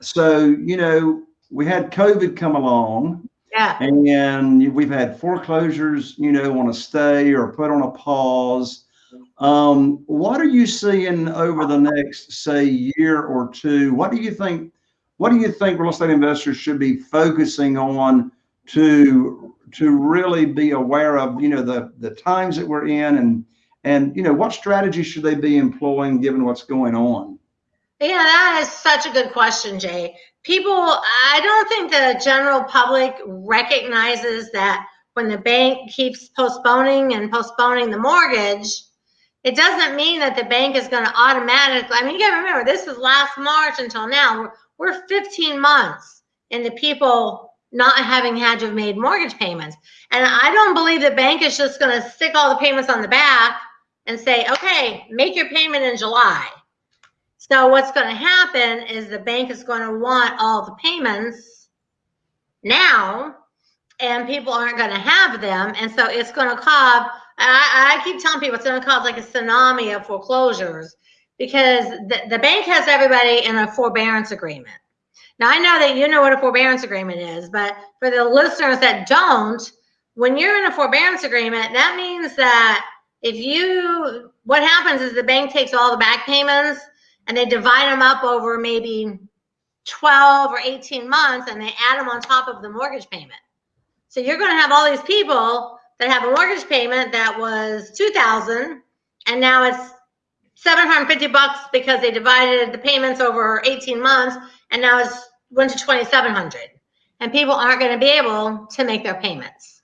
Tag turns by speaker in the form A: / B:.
A: so you know, we had COVID come along.
B: Yeah.
A: And we've had foreclosures, you know, on a stay or put on a pause. Um, what are you seeing over the next, say, year or two? What do you think? What do you think real estate investors should be focusing on to to really be aware of, you know, the the times that we're in, and and you know, what strategy should they be employing given what's going on?
B: Yeah, that is such a good question, Jay. People, I don't think the general public recognizes that when the bank keeps postponing and postponing the mortgage, it doesn't mean that the bank is going to automatically. I mean, you got to remember, this is last March until now. We're, we're 15 months into people not having had to have made mortgage payments. And I don't believe the bank is just going to stick all the payments on the back and say, okay, make your payment in July. So what's going to happen is the bank is going to want all the payments now, and people aren't going to have them, and so it's going to cause. I, I keep telling people it's going to cause like a tsunami of foreclosures because the, the bank has everybody in a forbearance agreement. Now I know that you know what a forbearance agreement is, but for the listeners that don't, when you're in a forbearance agreement, that means that if you what happens is the bank takes all the back payments and they divide them up over maybe 12 or 18 months and they add them on top of the mortgage payment. So you're going to have all these people that have a mortgage payment that was 2000 and now it's 750 bucks because they divided the payments over 18 months and now it's went to 2700 and people aren't going to be able to make their payments.